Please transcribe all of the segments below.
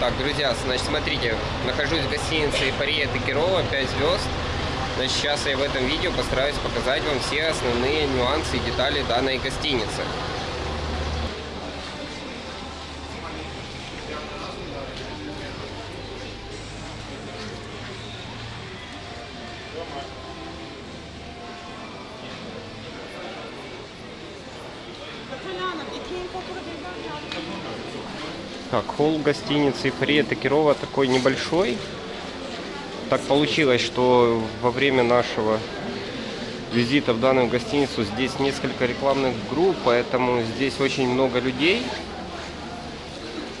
Так, друзья, значит, смотрите, нахожусь в гостинице «Эйфория Токирова», 5 звезд. Значит, сейчас я в этом видео постараюсь показать вам все основные нюансы и детали данной гостиницы. Так, холл гостиницы «Эйфория Токирова» такой небольшой. Так получилось, что во время нашего визита в данную гостиницу здесь несколько рекламных групп, поэтому здесь очень много людей.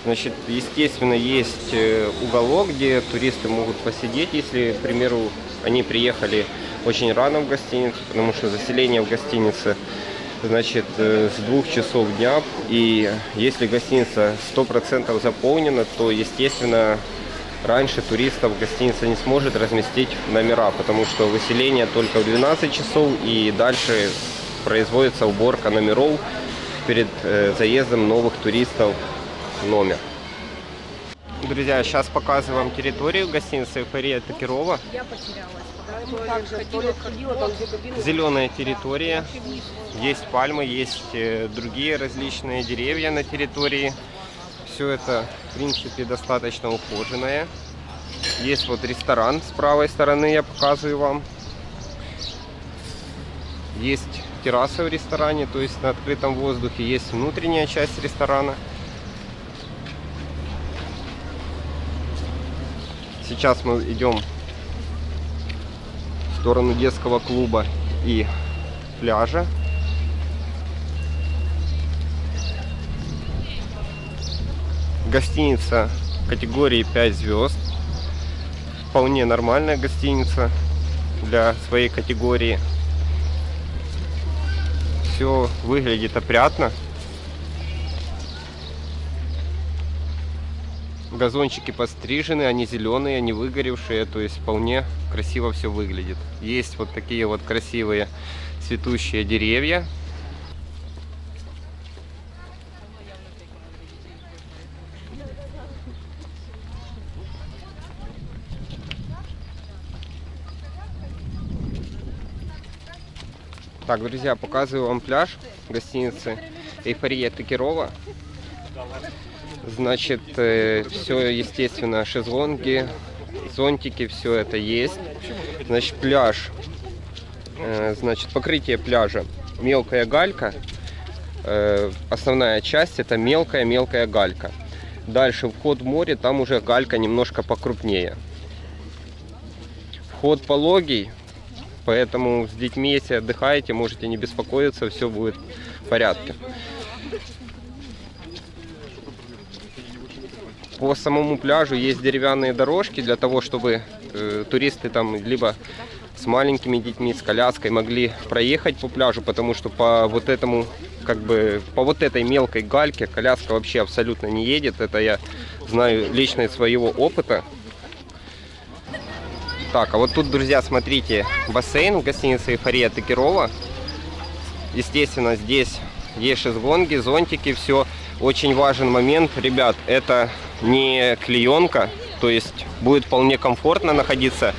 Значит, естественно, есть э, уголок, где туристы могут посидеть, если, к примеру, они приехали очень рано в гостиницу, потому что заселение в гостинице значит, э, с двух часов дня. И если гостиница 100% заполнена, то, естественно, раньше туристов гостиница не сможет разместить номера, потому что выселение только в 12 часов и дальше производится уборка номеров перед э, заездом новых туристов в номер. Друзья, сейчас показываю вам территорию гостиницы «Эйфория Токирова». Я потерялась. Зеленая территория. Есть пальмы, есть э, другие различные деревья на территории. Все это, в принципе, достаточно ухоженное. Есть вот ресторан с правой стороны, я показываю вам. Есть терраса в ресторане, то есть на открытом воздухе. Есть внутренняя часть ресторана. Сейчас мы идем сторону детского клуба и пляжа. Гостиница категории 5 звезд. Вполне нормальная гостиница для своей категории. Все выглядит опрятно. Газончики пострижены, они зеленые, они выгоревшие, то есть вполне красиво все выглядит. Есть вот такие вот красивые цветущие деревья. Так, друзья, показываю вам пляж гостиницы Эйфория Токирова. Значит, э, все, естественно, шезлонги, зонтики, все это есть. Значит, пляж, э, значит, покрытие пляжа, мелкая галька. Э, основная часть это мелкая-мелкая галька. Дальше вход в море, там уже галька немножко покрупнее. Вход пологий, поэтому с детьми, если отдыхаете, можете не беспокоиться, все будет в порядке. По самому пляжу есть деревянные дорожки для того, чтобы э, туристы там либо с маленькими детьми, с коляской могли проехать по пляжу, потому что по вот этому, как бы, по вот этой мелкой гальке коляска вообще абсолютно не едет. Это я знаю лично из своего опыта. Так, а вот тут, друзья, смотрите, бассейн в гостинице «Эйфория Токирова». Естественно, здесь есть шезлонги, зонтики, все. Очень важен момент, ребят, это не клеенка, то есть будет вполне комфортно находиться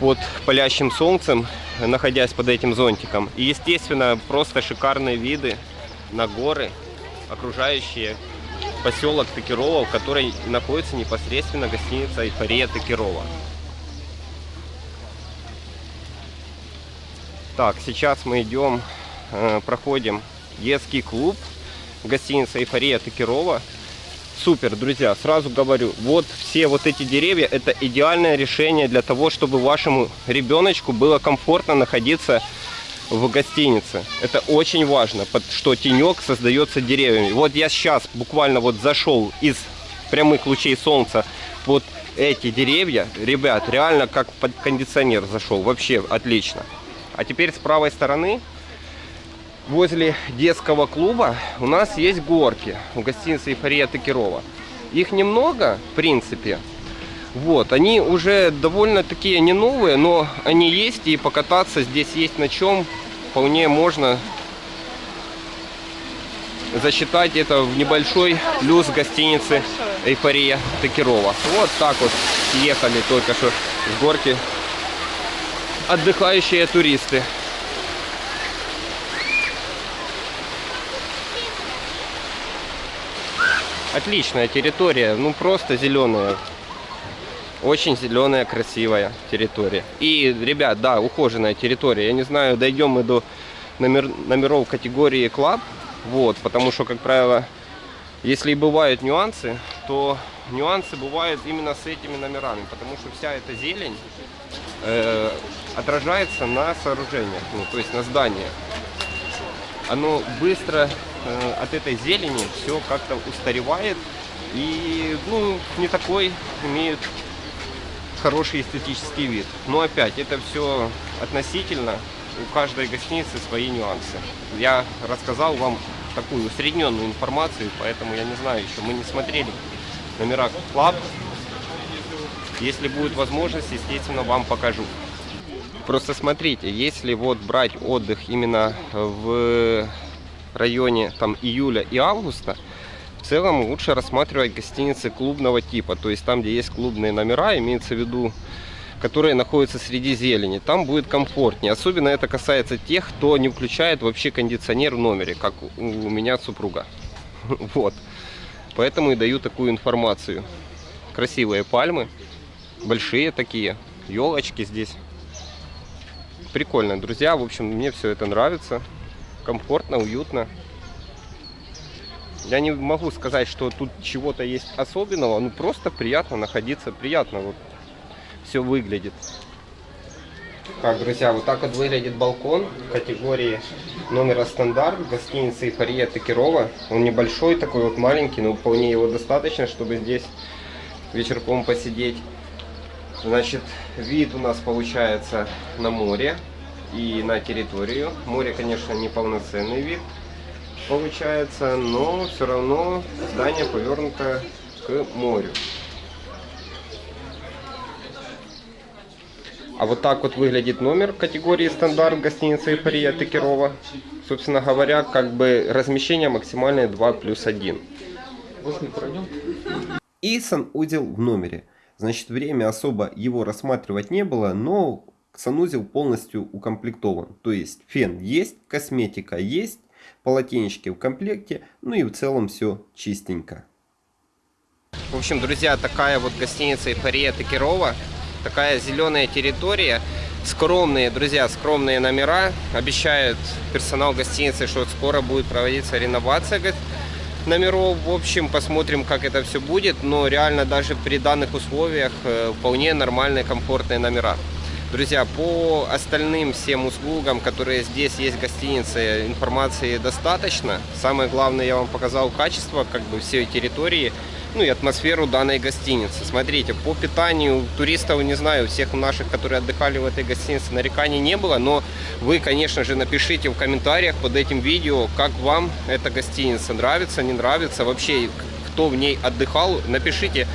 под палящим солнцем, находясь под этим зонтиком. И, естественно, просто шикарные виды на горы, окружающие поселок Токирова, в которой находится непосредственно гостиница «Эйфория Токирова». Так, сейчас мы идем, э, проходим детский клуб гостиница «Эйфория Токирова». Супер, друзья, сразу говорю, вот все вот эти деревья, это идеальное решение для того, чтобы вашему ребеночку было комфортно находиться в гостинице. Это очень важно, что тенек создается деревьями. Вот я сейчас буквально вот зашел из прямых лучей солнца вот эти деревья, ребят, реально как под кондиционер зашел, вообще отлично. А теперь с правой стороны возле детского клуба у нас есть горки в гостинице «Эйфория Токирова». Их немного, в принципе. Вот, они уже довольно такие не новые, но они есть, и покататься здесь есть на чем. Вполне можно засчитать это в небольшой плюс гостиницы эйфория Токирова. Вот так вот ехали только что с горки отдыхающие туристы. Отличная территория, ну просто зеленая. Очень зеленая, красивая территория. И, ребят, да, ухоженная территория. Я не знаю, дойдем мы до номер, номеров категории клаб. Вот, потому что, как правило, если бывают нюансы, то нюансы бывают именно с этими номерами. Потому что вся эта зелень э, отражается на сооружениях, ну, то есть на зданиях. Оно быстро э, от этой зелени все как-то устаревает и ну, не такой имеют хороший эстетический вид. Но опять, это все относительно, у каждой гостиницы свои нюансы. Я рассказал вам такую усредненную информацию, поэтому я не знаю еще, мы не смотрели номера Club. Если будет возможность, естественно, вам покажу. Просто смотрите, если вот брать отдых именно в районе там июля и августа, в целом лучше рассматривать гостиницы клубного типа, то есть там, где есть клубные номера, имеется в виду, которые находятся среди зелени. Там будет комфортнее. Особенно это касается тех, кто не включает вообще кондиционер в номере, как у меня супруга. Вот. Поэтому и даю такую информацию. Красивые пальмы, большие такие, елочки здесь. Прикольно, друзья. В общем, мне все это нравится. Комфортно, уютно. Я не могу сказать, что тут чего-то есть особенного, ну просто приятно находиться, приятно вот все выглядит. Так, друзья, вот так вот выглядит балкон категории номера стандарт гостиницы Эйфория Токирова. Он небольшой, такой вот маленький, но вполне его достаточно, чтобы здесь вечерком посидеть. Значит, вид у нас получается на море и на территорию. Море, конечно, не полноценный вид получается, но все равно здание повернуто к морю. А вот так вот выглядит номер категории стандарт гостиницы Эйфория Текерова. Собственно говоря, как бы размещение максимальное 2 плюс 1. И санузел в номере. Значит, время особо его рассматривать не было, но санузел полностью укомплектован. То есть фен есть, косметика есть, полотенечки в комплекте, ну и в целом все чистенько. В общем, друзья, такая вот гостиница Эйфория Токирова. Такая зеленая территория. Скромные, друзья, скромные номера. Обещают персонал гостиницы, что скоро будет проводиться реновация номеров. В общем, посмотрим, как это все будет. Но реально даже при данных условиях э, вполне нормальные, комфортные номера. Друзья, по остальным всем услугам, которые здесь есть в гостинице, информации достаточно. Самое главное, я вам показал качество как бы всей территории, ну и атмосферу данной гостиницы. Смотрите, по питанию туристов, не знаю, всех наших, которые отдыхали в этой гостинице, нареканий не было, но вы, конечно же, напишите в комментариях под этим видео, как вам эта гостиница, нравится, не нравится, вообще, кто в ней отдыхал, напишите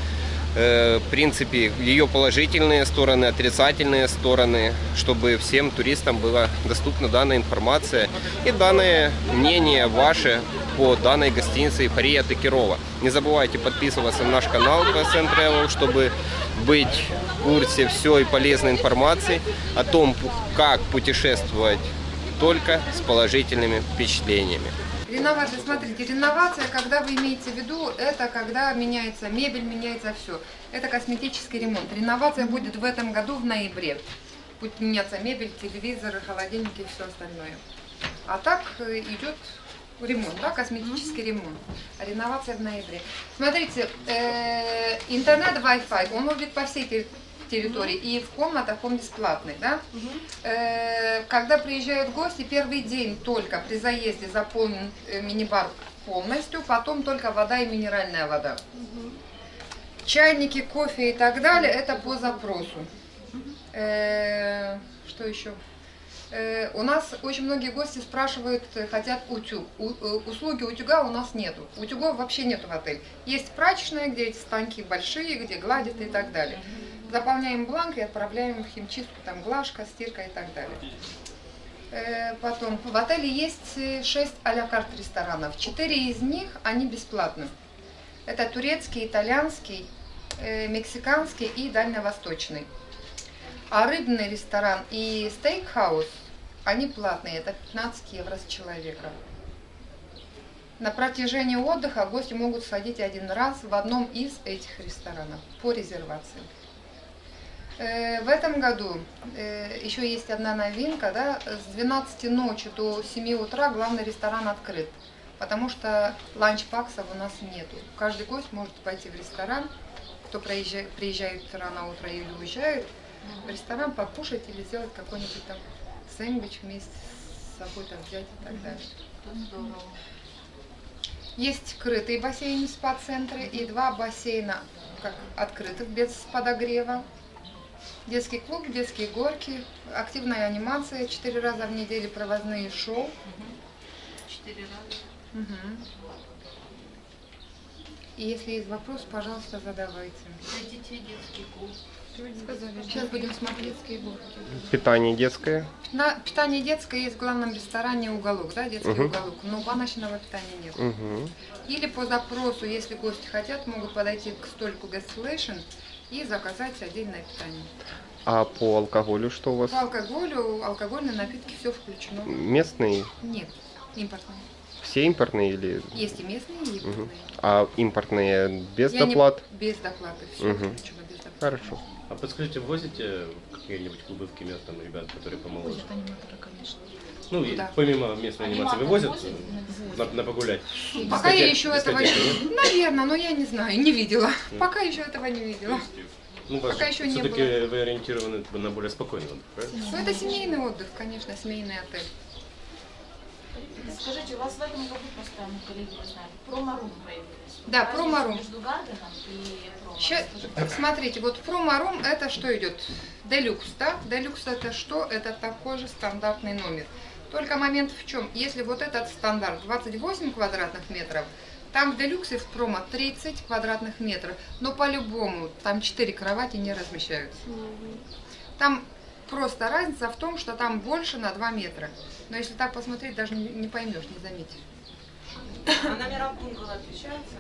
в принципе, ее положительные стороны, отрицательные стороны, чтобы всем туристам была доступна данная информация и данное мнение ваше по данной гостинице «Эйфория Токирова». Не забывайте подписываться на наш канал PSN Travel, чтобы быть в курсе всей полезной информации о том, как путешествовать только с положительными впечатлениями. Реновация, смотрите, реновация, когда вы имеете в виду, это когда меняется мебель, меняется все. Это косметический ремонт. Реновация будет в этом году в ноябре. Будет меняться мебель, телевизоры, холодильники и все остальное. А так э, идет ремонт, да, косметический ремонт. А реновация в ноябре. Смотрите, э, интернет Wi-Fi, он будет по всей территории, угу. и в комнатах он бесплатный, да. Угу. Э, когда приезжают гости, первый день только при заезде заполнен э, мини-бар полностью, потом только вода и минеральная вода. Угу. Чайники, кофе и так далее, это по запросу. Э, что еще? Э, у нас очень многие гости спрашивают, э, хотят утюг. У, э, услуги утюга у нас нету. Утюгов вообще нету в отеле. Есть прачечная, где эти станки большие, где гладят и так далее. Заполняем бланк и отправляем в химчистку, там глажка, стирка и так далее. Потом, в отеле есть 6 а-ля карт ресторанов. 4 из них, они бесплатны. Это турецкий, итальянский, мексиканский и дальневосточный. А рыбный ресторан и стейкхаус, они платные, это 15 евро с человека. На протяжении отдыха гости могут сходить один раз в одном из этих ресторанов по резервации. Э, В этом году э, еще есть одна новинка, да, с 12 ночи до 7 утра главный ресторан открыт, потому что ланчбаксов у нас нету. Каждый гость может пойти в ресторан, кто приезжает, рано утром или уезжает, в ресторан покушать или сделать какой-нибудь там сэндвич вместе с собой там взять и так далее. Здорово. Есть крытые бассейны спа-центры и два бассейна как открытых без подогрева. Детский клуб, детские горки, активная анимация, четыре раза в неделю проводные шоу. Четыре раза. Мгм. И если есть вопрос, пожалуйста, задавайте. Для детей детский клуб. Сейчас будем смотреть детские горки. Питание детское. На питание детское есть в главном ресторане уголок, да, детский Мгм. уголок, но баночного питания нет. Мгм. Или по запросу, если гости хотят, могут подойти к столику Guestillation и заказать отдельное питание. А по алкоголю что у вас? По алкоголю, алкогольные напитки, все включено. Местные? Нет, импортные. Все импортные или... Есть и местные, и импортные. А импортные без Я не- доплат? Без доплаты, все Мгм. включено без доплаты. Хорошо. А подскажите, возите в какие-нибудь клубы в Кемер, там ребят, которые помоложе? Возят аниматоры, конечно. Ну, и Да. помимо местной анимации, вы Аниматор возят возят? на, на погулять? Пока я еще этого не... Наверное, но я не знаю, не видела. Пока еще этого не видела. Ну, Пока еще не все-таки было. вы ориентированы на более спокойный отдых, правильно? Ну, это семейный отдых, конечно, семейный отель. Скажите, у вас в этом году просто, мы коллеги не знали, промо-рум появились. Да, промо-рум. Между Гарденом и промо. Скажите, смотрите, вот промо-рум это что идет? Делюкс, да? Делюкс это что? Это такой же стандартный номер. Только момент в чем? Если вот этот стандарт 28 квадратных метров, там в делюксе в промо 30 квадратных метров. Но по-любому там 4 кровати не размещаются. Там просто разница в том, что там больше на 2 метра. Но если так посмотреть, даже не, поймешь, не заметишь. А номера бунгало отличаются?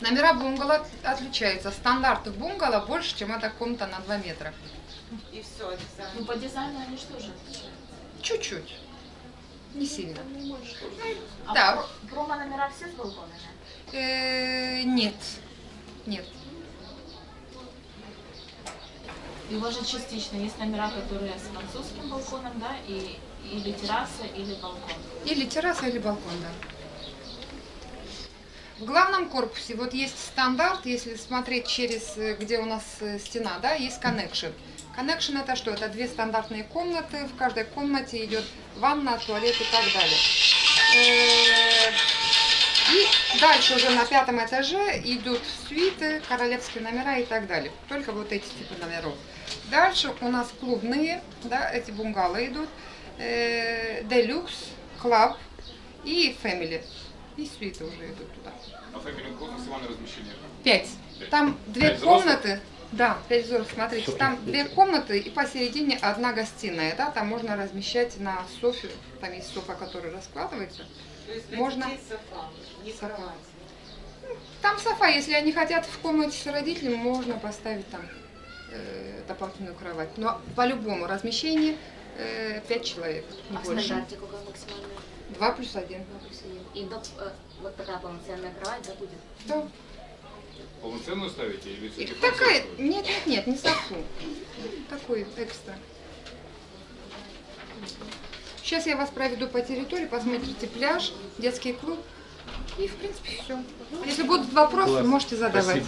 Номера бунгало от- отличаются. Стандарт бунгало больше, чем эта комната на 2 метра. И все, Ну, по дизайну они что же отличаются? Чуть-чуть. Не сильно. А Да. про- промо-номера все с балконами? Э, нет. Нет. И у вас же частично есть номера, которые с французским балконом, да, и или терраса, или балкон. Или терраса, или балкон, да. В главном корпусе вот есть стандарт, если смотреть через, э, где у нас э, стена, да, есть connection. Connection это что? Это две стандартные комнаты, в каждой комнате идет ванна, туалет и так далее. Э, И дальше уже на пятом этаже идут свиты, королевские номера и так далее. Только вот эти типы номеров. Дальше у нас клубные, да, эти бунгало идут. Э, Deluxe, Club и Family. И свиты уже идут туда. А Family какое максимальное размещение? Пять. Там две Пять взрослых? комнаты. Да, пять взрослых. Смотрите, там две комнаты и посередине одна гостиная. Да, там можно размещать на софе. Там есть софа, которая раскладывается. То есть Можно. софа, не Софа. кровать. Там софа, если они хотят в комнате с родителями, можно поставить там э, дополнительную кровать. Но по-любому размещение э, пять человек, не А больше. стандарте какой максимальный? Два плюс один. Два плюс один. И доп- э, вот такая полноценная кровать, да, будет? Да. Полноценную ставите или И все-таки такая, нет, нет, нет, не софу. Такой экстра. Сейчас я вас проведу по территории, посмотрите пляж, детский клуб. И, в принципе, все. Если будут вопросы, Класс. можете задавать. Спасибо.